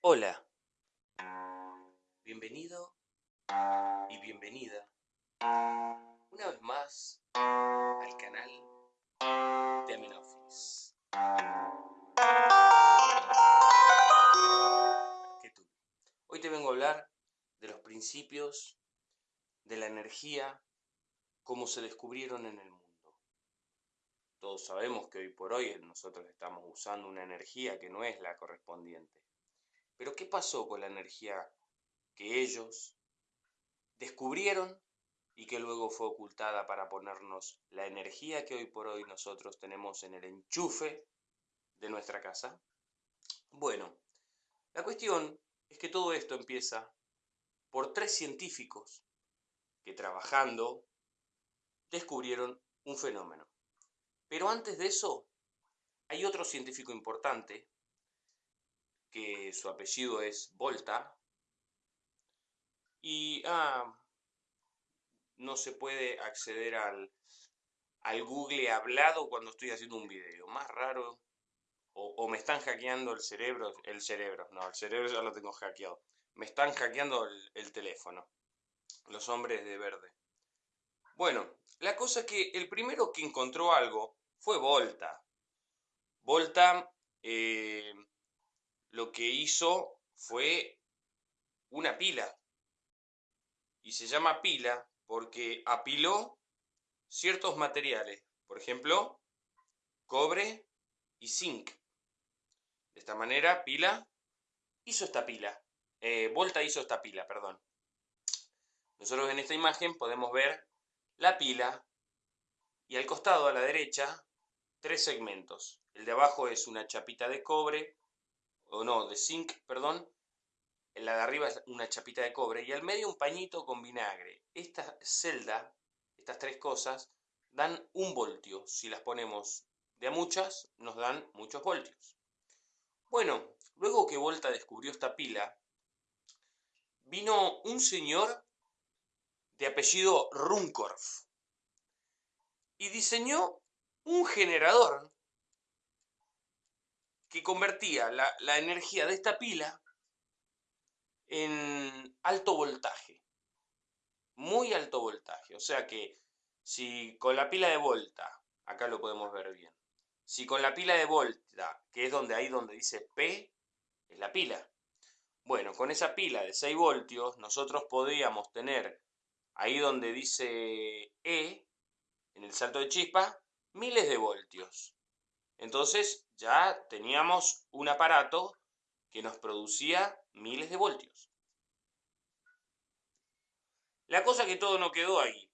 Hola, bienvenido y bienvenida una vez más al canal de Aminofis. ¿Qué tú? Hoy te vengo a hablar de los principios de la energía como se descubrieron en el mundo. Todos sabemos que hoy por hoy nosotros estamos usando una energía que no es la correspondiente. Pero ¿qué pasó con la energía que ellos descubrieron y que luego fue ocultada para ponernos la energía que hoy por hoy nosotros tenemos en el enchufe de nuestra casa? Bueno, la cuestión es que todo esto empieza por tres científicos que trabajando descubrieron un fenómeno. Pero antes de eso, hay otro científico importante, que su apellido es Volta, y ah, no se puede acceder al, al Google hablado cuando estoy haciendo un video. Más raro, o, me están hackeando el cerebro, el cerebro, no, el cerebro ya lo tengo hackeado. Me están hackeando el teléfono, los hombres de verde. Bueno, la cosa es que el primero que encontró algo fue Volta. Volta eh, lo que hizo fue una pila. Y se llama pila porque apiló ciertos materiales. Por ejemplo, cobre y zinc. De esta manera, pila hizo esta pila. Eh, Volta hizo esta pila, perdón. Nosotros en esta imagen podemos ver la pila y al costado, a la derecha, tres segmentos. El de abajo es una chapita de cobre, o no, de zinc, perdón. La de arriba es una chapita de cobre y al medio un pañito con vinagre. Esta celda, estas tres cosas, dan un voltio. Si las ponemos de a muchas, nos dan muchos voltios. Bueno, luego que Volta descubrió esta pila, vino un señor de apellido Runcorf y diseñó un generador que convertía la, energía de esta pila en alto voltaje, muy alto voltaje. O sea que si con la pila de volta, acá lo podemos ver bien, si con la pila de volta, que es donde ahí donde dice P, es la pila. Bueno, con esa pila de 6 voltios, nosotros podríamos tener ahí donde dice E, en el salto de chispa, miles de voltios. Entonces ya teníamos un aparato que nos producía miles de voltios. La cosa que todo no quedó ahí.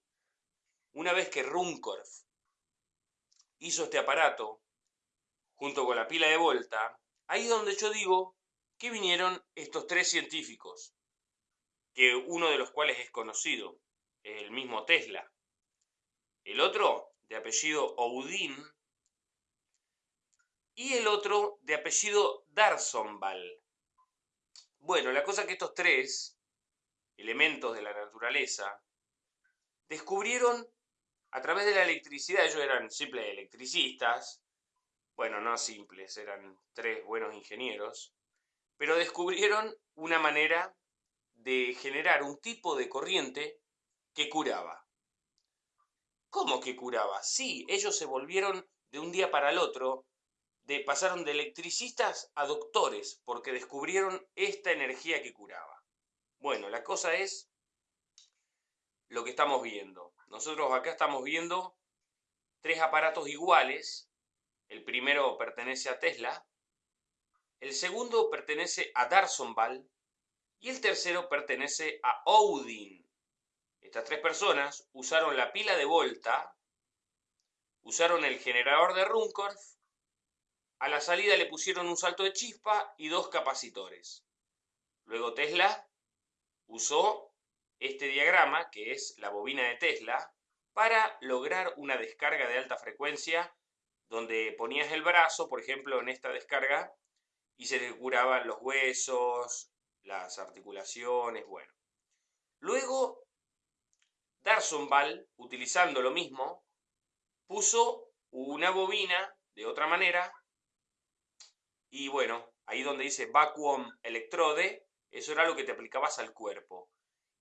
Una vez que Runcorf hizo este aparato, junto con la pila de volta, ahí es donde yo digo que vinieron estos tres científicos, que uno de los cuales es conocido, el mismo Tesla. El otro de apellido Oudin, y el otro de apellido Darsonval. Bueno, la cosa es que estos tres elementos de la naturaleza descubrieron a través de la electricidad, ellos eran simples electricistas, bueno, no simples, eran tres buenos ingenieros, pero descubrieron una manera de generar un tipo de corriente que curaba. ¿Cómo que curaba? Sí, ellos se volvieron de un día para el otro, de, pasaron de electricistas a doctores, porque descubrieron esta energía que curaba. Bueno, la cosa es lo que estamos viendo. Nosotros acá estamos viendo tres aparatos iguales. El primero pertenece a Tesla, el segundo pertenece a Darsonval y el tercero pertenece a Odin. Estas tres personas usaron la pila de Volta, usaron el generador de Runcorf, a la salida le pusieron un salto de chispa y dos capacitores. Luego Tesla usó este diagrama, que es la bobina de Tesla, para lograr una descarga de alta frecuencia donde ponías el brazo, por ejemplo, en esta descarga, y se le curaban los huesos, las articulaciones, bueno. Luego Darsonval, utilizando lo mismo, puso una bobina de otra manera y bueno, ahí donde dice vacuum electrode, eso era lo que te aplicabas al cuerpo.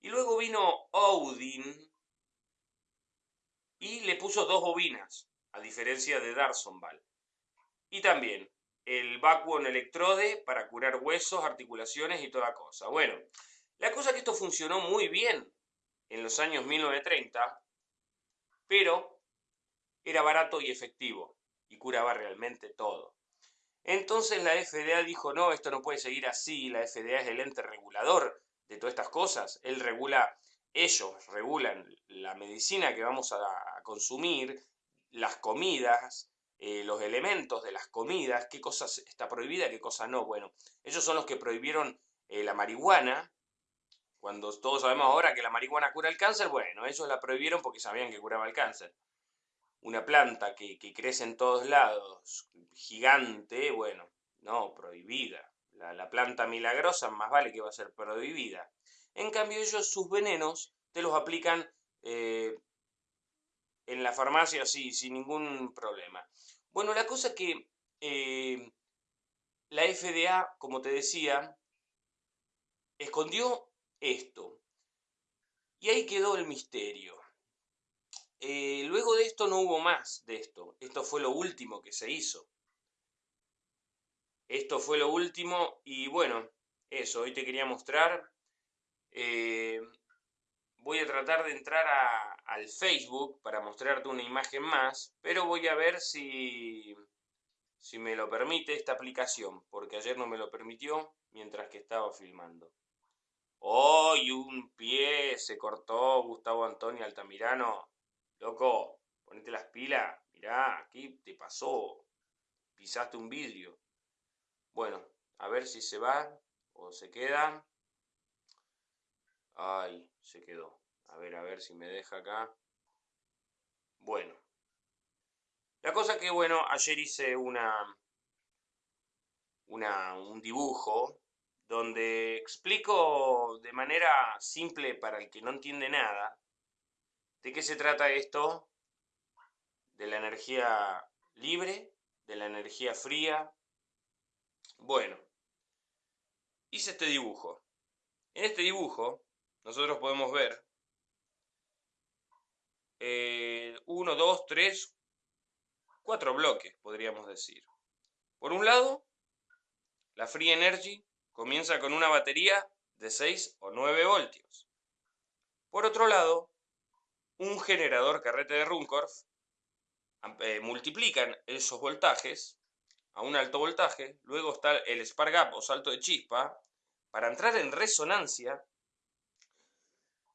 Y luego vino Odin y le puso dos bobinas, a diferencia de Darsonval. Y también el vacuum electrode para curar huesos, articulaciones y toda cosa. Bueno, la cosa es que esto funcionó muy bien en los años 1930, pero era barato y efectivo y curaba realmente todo. Entonces la FDA dijo, no, esto no puede seguir así, la FDA es el ente regulador de todas estas cosas, él regula, ellos regulan la medicina que vamos a, consumir, las comidas, eh, los elementos de las comidas, qué cosa está prohibida, qué cosa no. Bueno, ellos son los que prohibieron eh, la marihuana, cuando todos sabemos ahora que la marihuana cura el cáncer, bueno, ellos la prohibieron porque sabían que curaba el cáncer. Una planta que, crece en todos lados, gigante, bueno, no, prohibida. La, planta milagrosa más vale que va a ser prohibida. En cambio ellos sus venenos te los aplican eh, en la farmacia sí, sin ningún problema. Bueno, la cosa que eh, la FDA, como te decía, escondió esto. Y ahí quedó el misterio. Eh, luego de esto no hubo más de esto. Esto fue lo último que se hizo. Esto fue lo último y bueno, eso, hoy te quería mostrar. Eh, voy a tratar de entrar al Facebook para mostrarte una imagen más, pero voy a ver si, si me lo permite esta aplicación, porque ayer no me lo permitió mientras que estaba filmando. ¡Hoy un pie se cortó Gustavo Antonio Altamirano! Loco, ponete las pilas. Mirá, aquí te pasó. Pisaste un vidrio. Bueno, a ver si se va o se queda. Ay, se quedó. A ver, a ver si me deja acá. Bueno. La cosa que, bueno, ayer hice una, una, un dibujo donde explico de manera simple para el que no entiende nada de qué se trata esto de la energía libre, de la energía fría. Bueno, hice este dibujo. En este dibujo nosotros podemos ver eh, uno, dos, tres, cuatro bloques, podríamos decir. Por un lado, la Free Energy comienza con una batería de 6 o 9 voltios. Por otro lado, un generador carrete de Runcorf eh, multiplican esos voltajes a un alto voltaje, luego está el spark gap o salto de chispa, para entrar en resonancia.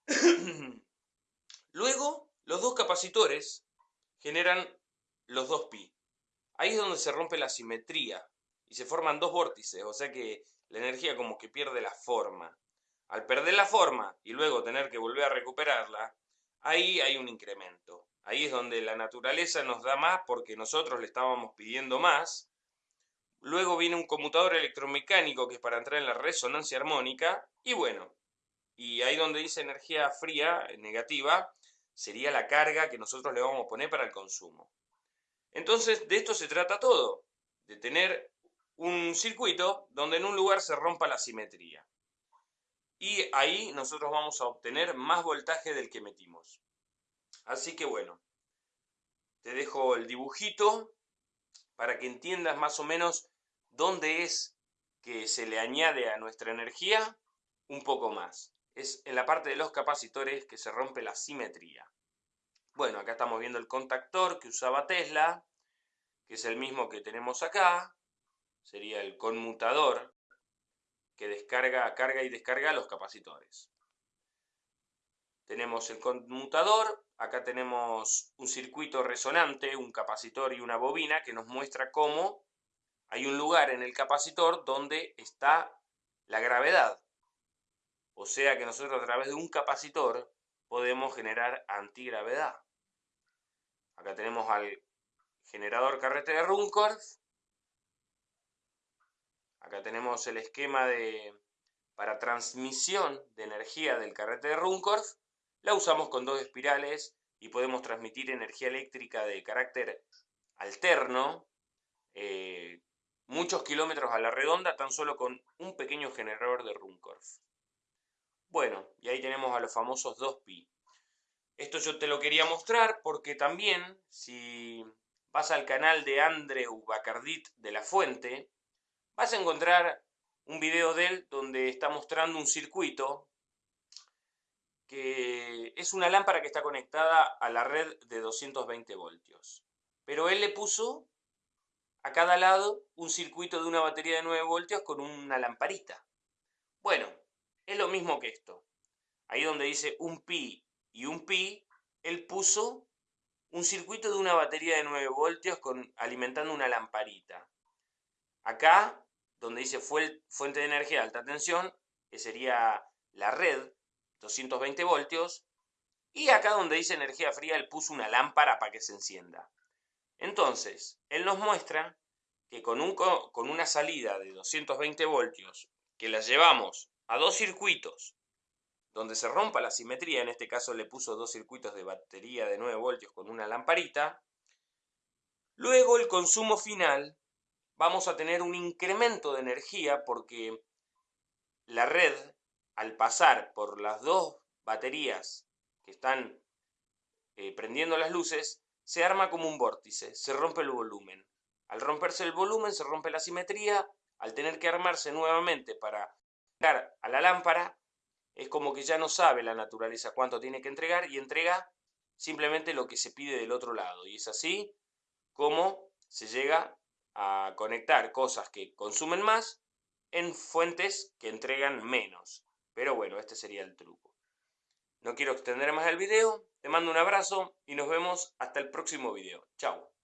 luego, los dos capacitores generan los dos pi. Ahí es donde se rompe la simetría y se forman dos vórtices, o sea que la energía como que pierde la forma. Al perder la forma y luego tener que volver a recuperarla, ahí hay un incremento. Ahí es donde la naturaleza nos da más porque nosotros le estábamos pidiendo más. Luego viene un conmutador electromecánico que es para entrar en la resonancia armónica. Y bueno, y ahí donde dice energía fría, negativa, sería la carga que nosotros le vamos a poner para el consumo. Entonces, de esto se trata todo, de tener un circuito donde en un lugar se rompa la simetría. Y ahí nosotros vamos a obtener más voltaje del que metimos. Así que bueno, te dejo el dibujito para que entiendas más o menos dónde es que se le añade a nuestra energía un poco más. Es en la parte de los capacitores que se rompe la simetría. Bueno, acá estamos viendo el contactor que usaba Tesla, que es el mismo que tenemos acá sería el conmutador que descarga, carga y descarga los capacitores. Tenemos el conmutador, acá tenemos un circuito resonante, un capacitor y una bobina que nos muestra cómo hay un lugar en el capacitor donde está la gravedad. O sea que nosotros a través de un capacitor podemos generar antigravedad. Acá tenemos al generador carrete de Runcorf Acá tenemos el esquema de, para transmisión de energía del carrete de Runcorf. La usamos con dos espirales y podemos transmitir energía eléctrica de carácter alterno, eh, muchos kilómetros a la redonda tan solo con un pequeño generador de Runcorf. Bueno, y ahí tenemos a los famosos 2pi. Esto yo te lo quería mostrar porque también, si vas al canal de Andreu Bacardit de la Fuente, vas a encontrar un video de él donde está mostrando un circuito que es una lámpara que está conectada a la red de 220 voltios. Pero él le puso a cada lado un circuito de una batería de 9 voltios con una lamparita. Bueno, es lo mismo que esto. Ahí donde dice un pi y un pi, él puso un circuito de una batería de 9 voltios con, alimentando una lamparita. Acá, donde dice fuente de energía de alta tensión, que sería la red, 220 voltios, y acá donde dice energía fría, él puso una lámpara para que se encienda. Entonces, él nos muestra que con, un, con una salida de 220 voltios, que la llevamos a dos circuitos, donde se rompa la simetría, en este caso le puso dos circuitos de batería de 9 voltios con una lamparita, luego el consumo final vamos a tener un incremento de energía porque la red, al pasar por las dos baterías que están eh, prendiendo las luces, se arma como un vórtice, se rompe el volumen. Al romperse el volumen se rompe la simetría, al tener que armarse nuevamente para dar a la lámpara, es como que ya no sabe la naturaleza cuánto tiene que entregar y entrega simplemente lo que se pide del otro lado. Y es así como se llega a conectar cosas que consumen más en fuentes que entregan menos. Pero bueno, este sería el truco. No quiero extender más el video, te mando un abrazo y nos vemos hasta el próximo video. Chao.